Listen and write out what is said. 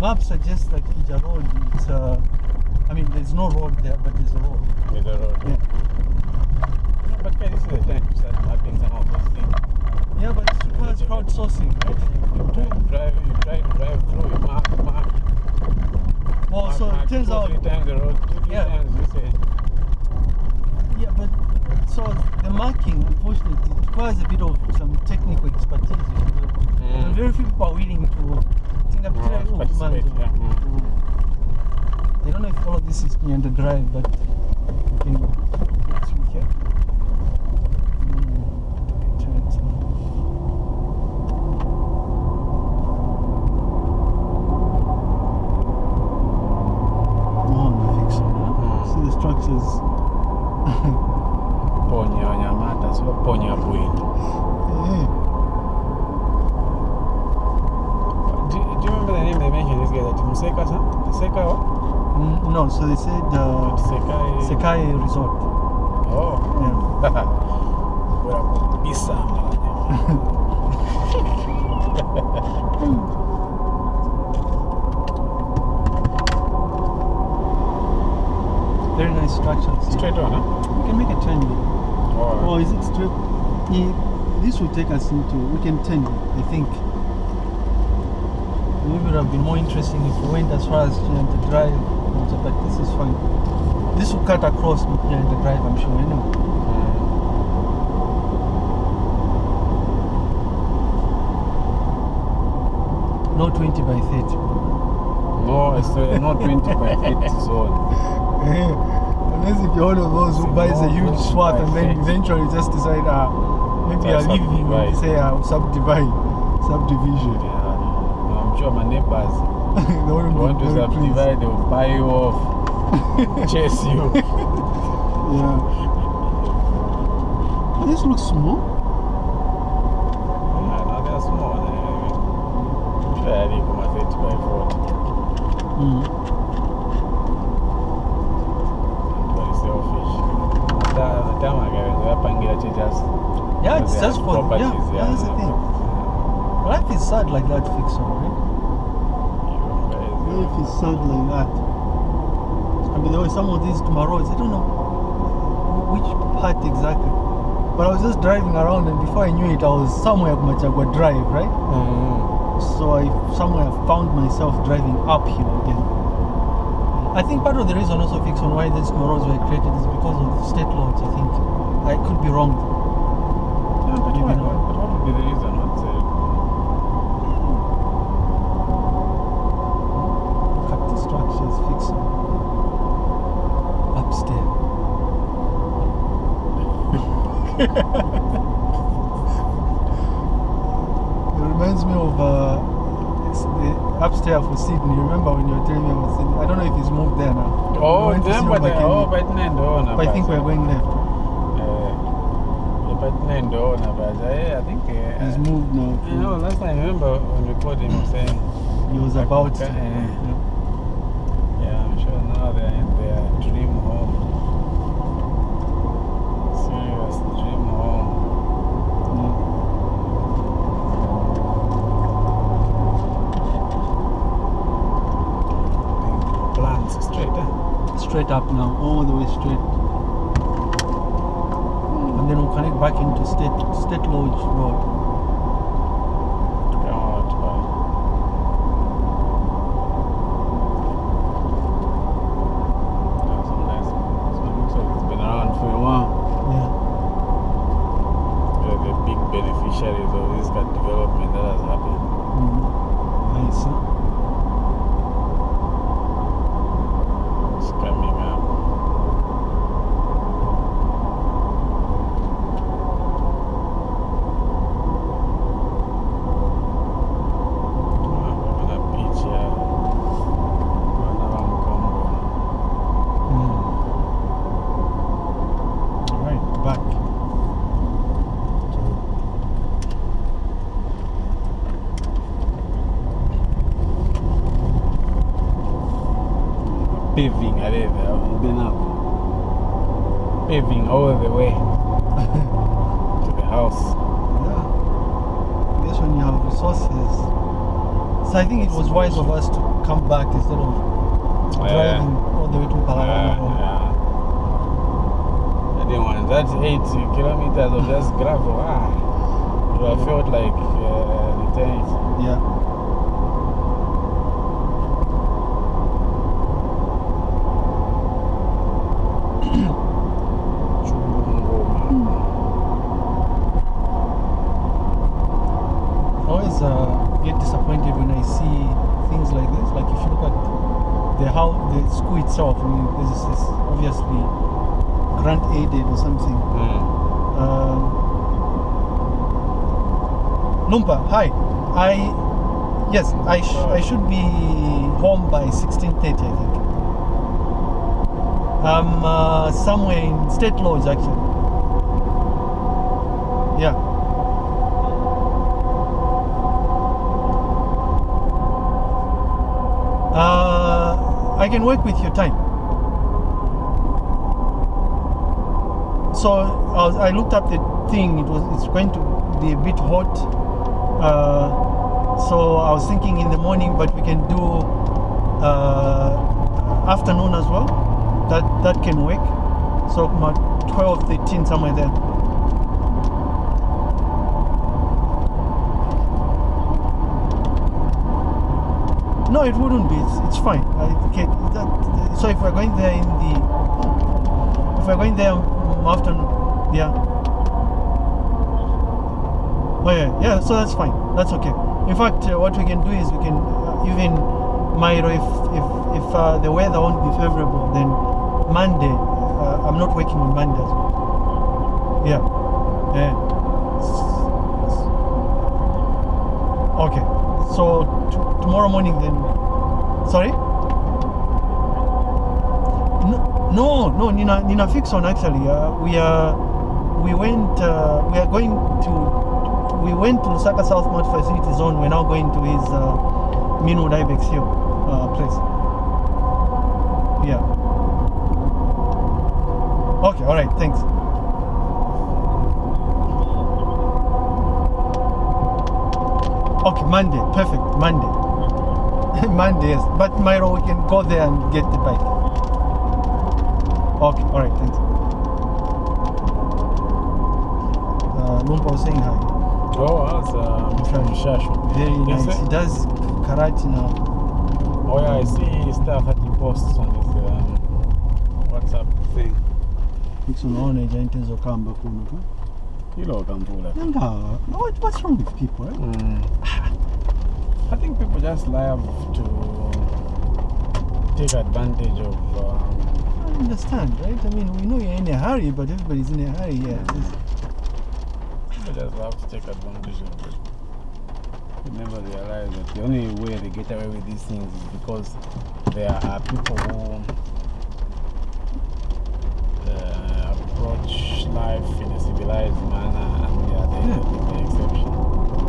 map suggests that Ija Road, it's uh, I mean, there's no road there, but there's a road. With the road. Yeah. No, but guys, this is the time to start mapping some of those things. Yeah, but it requires crowdsourcing, right? You try to drive, you try to drive through, you mark, mark. Well, mark, so mark, it turns two, out, three times the road, two, three Yeah. times you say. yeah, but so the marking, unfortunately, requires a bit of some technical expertise. you. Mm. Very few people are willing to think of Yeah, oh, participate, man, yeah. Mm. I don't know if all of this is near the drive, but we can get through here. Mm, take a turn, so. Oh, I think so. Mm. See the structures. Ponya Wanyamata, so Ponya Bwindi. Yeah. Do, do you remember the name they mentioned this guy that sir? Museka what? Mm, no, so they said uh, Sekai. Sekai Resort. Oh. Yeah. Bora kubisa Very nice structures. Straight on, huh? We can make a turn here. Oh. Oh, is it straight? Yeah, this will take us into. We can turn. I think. Maybe it would have been more interesting if we went as far as you know, the drive, but this is fine. This will cut across you know, the drive, I'm sure. Anyway. Mm. No 20 by 30. No, it's uh, not 20 by 50 zone. Unless if you're one of those who It's buys a huge swath and then eventually just decide, ah, maybe I'll leave him and say, ah, subdivide, subdivision. Yeah, I'm sure my neighbors they wouldn't want to very pleased. subdivide, they'll buy you off, chase you. Yeah. This looks small. Yeah, no, they're small. I'm sure I live on my 30 by 40. Mm. Very selfish. The, the time I get it, I'm just Yeah, it's they just have for yeah, properties, yeah, that's the thing. Life is sad like that, fix Life is sad like that. I mean, there were some of these tomorrows. I don't know which part exactly, but I was just driving around, and before I knew it, I was somewhere at Machagua Drive, right? Mm. So I somewhere found myself driving uphill again. I think part of the reason also fix on why these tomorrows were created is because of state laws. I think I could be wrong. Yeah, but not. what, what would be the reason? What's uh, Look structures upstairs. it reminds me of uh, the upstairs for Sydney. You remember when you were telling me about Sydney? I don't know if he's moved there now. Oh, We went to see remember him the, back oh, but Nendo, no, but I think we're going left. but Nendo, no, but eh, I think. Uh, He's moved now. You know, last time I remember when we called him saying, He was about to. Eh. yeah. Sure now they're in their dream home. Serious dream home. Plants straight, eh? Straight up now, all the way straight. And then we'll connect back into State State Lodge Road. Out by. Yeah, some nice. So it looks like it's been around for a while. Yeah. They're the big beneficiaries of this kind of development that has happened. Mm. Nice. huh? It's coming up. Kuna beach ya wana wa Mkongo. Mm. All right, back. Paving areva been up. Paving all the way to the house. Yeah. I guess when you have resources, So I think it was wise of us to come back instead of Yeah. driving all the way to Yeah, Palarama. yeah. I didn't want that eight kilometers of just gravel. Ah, have felt like uh, eternity. Yeah. Chungoma. I always uh, get disappointed when I see things like this. Like if you look at the how the school itself, I mean, this is obviously grant aided or something. Mm. Um, Lumpa, hi. I yes, I sh- I should be home by sixteen thirty, I think. I'm uh, somewhere in State Lodge actually. Yeah. Uh, I can work with your time. So I, was, I looked up the thing. It was it's going to be a bit hot. Uh, so I was thinking in the morning, but we can do uh, afternoon as well. That that can work. So my 12, 13, somewhere there. No, it wouldn't be. It's, it's fine. I, okay, that, so if we're going there in the, if we're going there afternoon, yeah. Oh yeah, yeah. So that's fine. That's okay. In fact, uh, what we can do is we can uh, even Mairo, if if if uh, the weather won't be favorable, then Monday. Uh, I'm not working on Monday. as well. Yeah. Yeah. Okay. So tomorrow morning then. Sorry. No, no, no. Nina, Nina fix on actually. Uh, we are, we went. Uh, we are going to. We went to Lusaka South Mart Facility Zone. We're now going to his uh, Meanwood Ibex Hill uh, place. Yeah. Okay. All right. Thanks. Okay, Monday. Perfect. Monday. Monday, yes. But Myro, we can go there and get the bike. Okay, alright, thanks. Uh, Lumpa was saying hi. Oh, that's uh, Mr. Mshashu. Very Yes, nice. He does karate now. Oh yeah, I see stuff that he posts on his um, WhatsApp thing. Unaona ija zokamba kuno tu. Hilo kambula. What, what's wrong with people? Eh? Mm. I think people just love to take advantage of. Um, I understand, right? I mean, we know you're in a hurry, but everybody's in a hurry Yeah. People just love to take advantage of it. They never realize that the only way they get away with these things is because there are people who uh, approach life in a civilized manner and they are the.